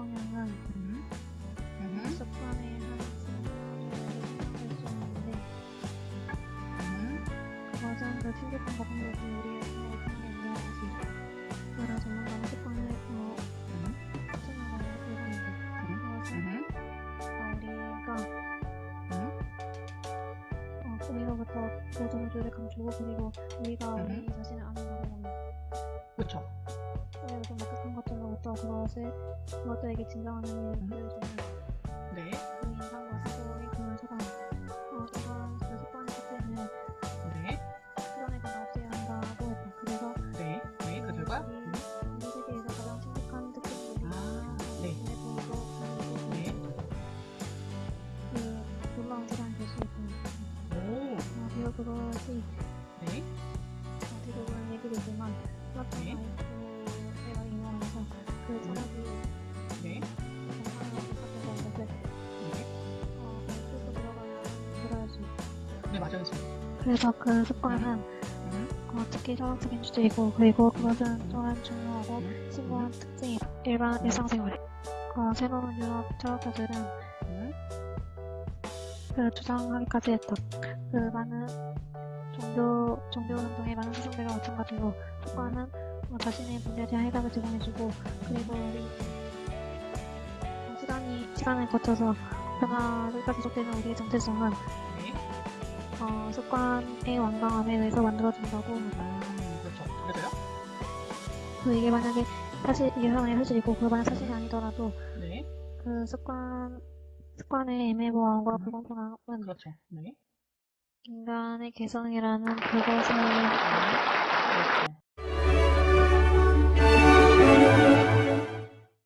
성향은 음. 음. 소판에 한할수있는데 음. 과장 그 필기판 같은 것도 우리 회사에 상당히 유명하지 그러나 조만간 소판을 더 음. 추천하는 예정인데 음. 그래서 음. 우리가 어, 우리로부터 보존조를 감추고 그리고 우리가 우리 자신을 아는 거는 그쵸? 우리가 좀 것들로부터 그것을 그것들에게 진정한 의미를 보여주는 네, 그 인상과 사고의 그런 소감 어, 그런 그 습관의 끝에는 네, 시간을 다 없애야 한다고 했다. 그래서 네, 네, 그 결과? 음, 세계에서 가장 아, 네. 네. 그 놀라운 될수 있고 오, 어, 그것이 네, 어, 대부분 얘기되지만 플라톤 네. 맞아요. 그래서 그 습관은 음, 어, 특히 철학적인 주제이고 그리고 그것은 또한 중요하고 음, 심오한 특징이 일반 일상생활에 어, 새로운 유럽 철학자들은 음, 그 주장하기까지 했다. 그 많은 종교 종교 운동의 많은 사상들과 마찬가지로 습관은 어, 자신의 문제에 대한 해답을 제공해주고 그리고 우리 어, 시간이 시간을 거쳐서 변화가 지속되는 우리의 정체성은 네, 어, 습관의 완강함에 의해서 만들어진다고 음, 그렇죠. 그래서요? 그 이게 만약에 사실 이게 하나의 사실이고 그 만약 사실이 아니더라도 네, 그 습관 습관의 애매모호함과 음. 불공평함은 그렇죠. 네, 인간의 개성이라는 그것을 네, 그렇죠.